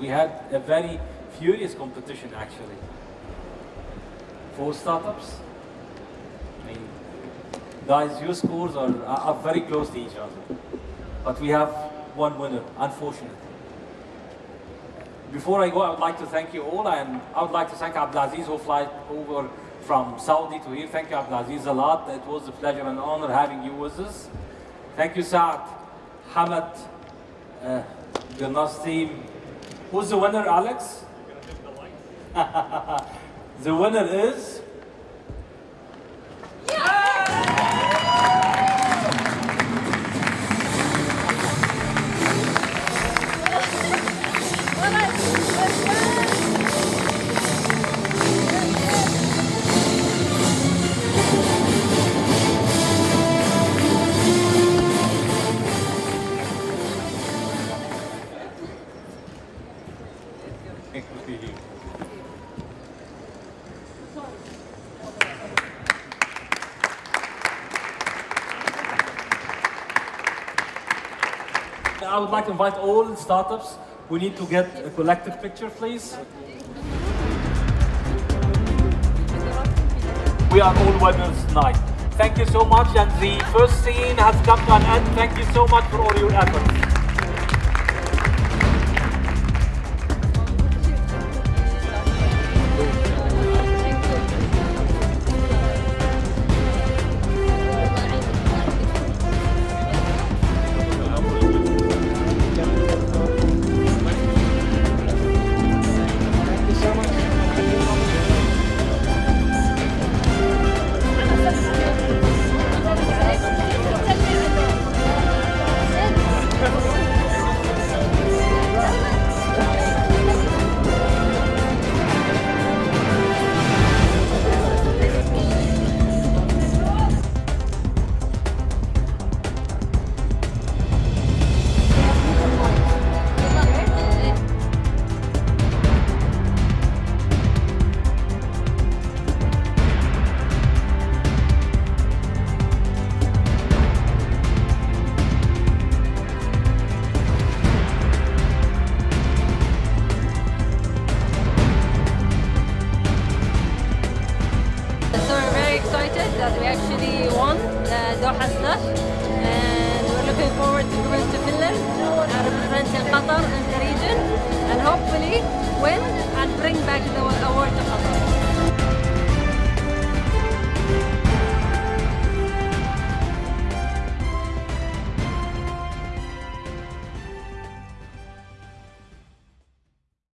We had a very furious competition actually. For startups, I mean, guys, your scores are, are very close to each other. But we have one winner, unfortunately. Before I go, I would like to thank you all, and I would like to thank Abdulaziz who flight over from Saudi to here. Thank you, Abdulaziz, a lot. It was a pleasure and honor having you with us. Thank you, Saad, Hamad, uh, team. Who's the winner, Alex? the winner is... I would like to invite all startups. We need to get a collective picture, please. We are all winners tonight. Thank you so much, and the first scene has come to an end. Thank you so much for all your efforts. That we actually won the Doha Slush and we're looking forward to going to Finland, uh, representing Qatar and the region. And hopefully win